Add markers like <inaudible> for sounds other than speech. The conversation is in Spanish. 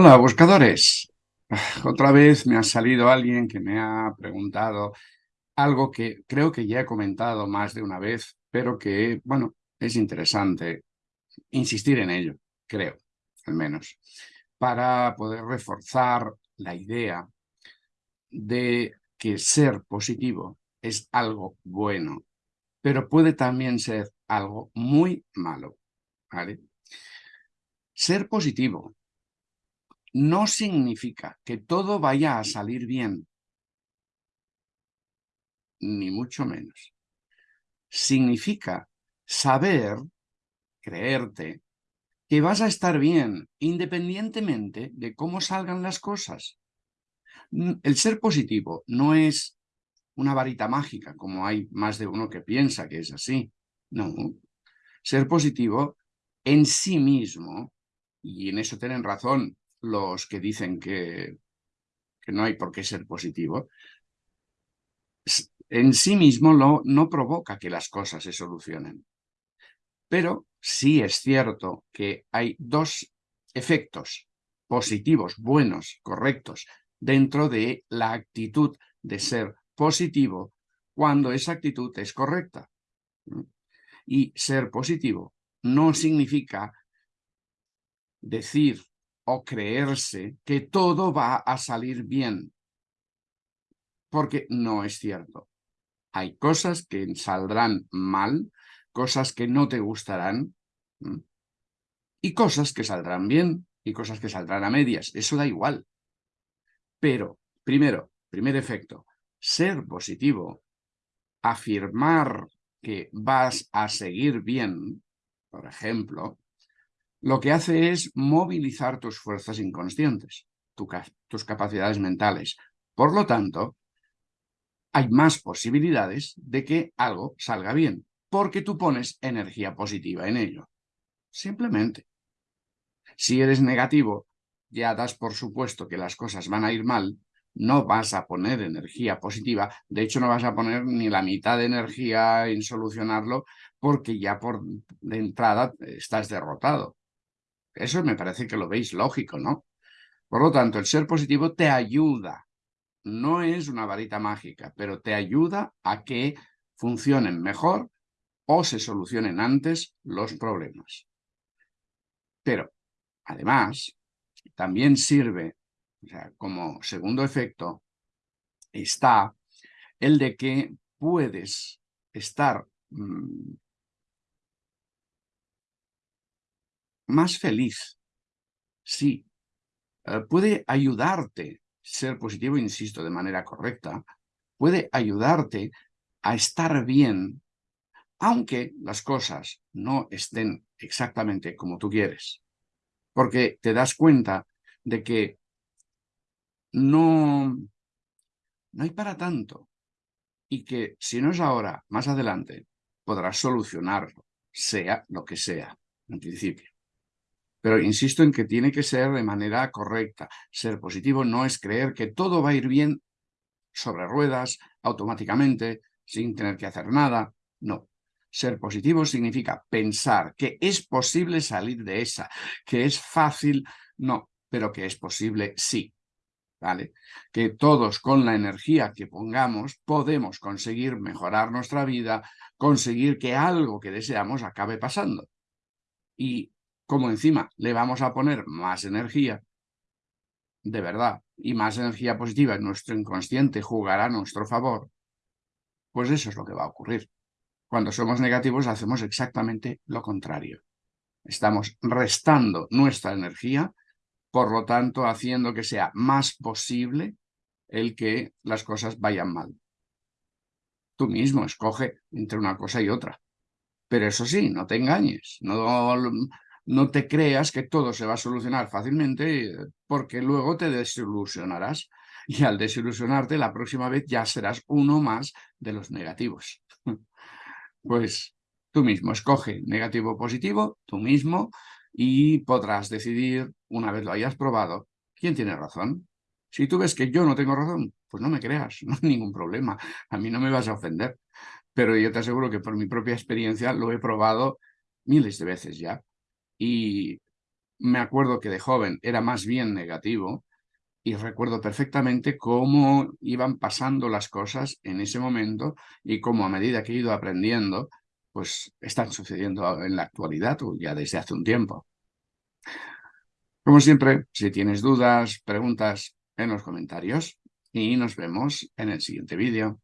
Hola, buscadores. Otra vez me ha salido alguien que me ha preguntado algo que creo que ya he comentado más de una vez, pero que, bueno, es interesante insistir en ello, creo, al menos, para poder reforzar la idea de que ser positivo es algo bueno, pero puede también ser algo muy malo, ¿vale? Ser positivo no significa que todo vaya a salir bien, ni mucho menos. Significa saber, creerte, que vas a estar bien independientemente de cómo salgan las cosas. El ser positivo no es una varita mágica, como hay más de uno que piensa que es así. No. Ser positivo en sí mismo, y en eso tienen razón los que dicen que, no hay por qué ser positivo, en sí mismo lo, no provoca que las cosas se solucionen. Pero sí es cierto que hay dos efectos positivos, buenos, correctos, dentro de la actitud de ser positivo cuando esa actitud es correcta. Y ser positivo no significa decir o creerse que todo va a salir bien, porque no es cierto. Hay cosas que saldrán mal, cosas que no te gustarán, y cosas que saldrán bien, y cosas que saldrán a medias, eso da igual. Pero, primero, primer efecto, ser positivo, afirmar que vas a seguir bien, por ejemplo, lo que hace es movilizar tus fuerzas inconscientes, tus capacidades mentales. Por lo tanto, hay más posibilidades de que algo salga bien, porque tú pones energía positiva en ello. Simplemente. Si eres negativo, ya das por supuesto que las cosas van a ir mal, no vas a poner energía positiva, de hecho no vas a poner ni la mitad de energía en solucionarlo porque ya por de entrada estás derrotado. Eso me parece que lo veis lógico, ¿no? Por lo tanto, el ser positivo te ayuda. No es una varita mágica, pero te ayuda a que funcionen mejor o se solucionen antes los problemas. Pero, además, también sirve, o sea, como segundo efecto, está el de que puedes estar mm, más feliz. Sí, eh, puede ayudarte, ser positivo, insisto, de manera correcta, puede ayudarte a estar bien, aunque las cosas no estén exactamente como tú quieres. Porque te das cuenta de que no, no hay para tanto. Y que si no es ahora, más adelante, podrás solucionarlo, sea lo que sea, en principio. Pero insisto en que tiene que ser de manera correcta. Ser positivo no es creer que todo va a ir bien sobre ruedas, automáticamente, sin tener que hacer nada. No. Ser positivo significa pensar que es posible salir de esa, que es fácil, no, pero que es posible, sí. ¿Vale? Que todos con la energía que pongamos podemos conseguir mejorar nuestra vida, conseguir que algo que deseamos acabe pasando. Y como encima le vamos a poner más energía, de verdad, y más energía positiva en nuestro inconsciente jugará a nuestro favor, pues eso es lo que va a ocurrir. Cuando somos negativos hacemos exactamente lo contrario. Estamos restando nuestra energía, por lo tanto haciendo que sea más posible el que las cosas vayan mal. Tú mismo escoge entre una cosa y otra. Pero eso sí, no te engañes, no no te creas que todo se va a solucionar fácilmente porque luego te desilusionarás y al desilusionarte la próxima vez ya serás uno más de los negativos. <laughs> Pues tú mismo escoge negativo o positivo, tú mismo, y podrás decidir, una vez lo hayas probado, quién tiene razón. Si tú ves que yo no tengo razón, pues no me creas, <laughs> no hay ningún problema, a mí no me vas a ofender. Pero yo te aseguro que por mi propia experiencia lo he probado miles de veces ya y me acuerdo que de joven era más bien negativo y recuerdo perfectamente cómo iban pasando las cosas en ese momento y cómo a medida que he ido aprendiendo, pues están sucediendo en la actualidad o ya desde hace un tiempo. Como siempre, si tienes dudas, preguntas en los comentarios y nos vemos en el siguiente vídeo.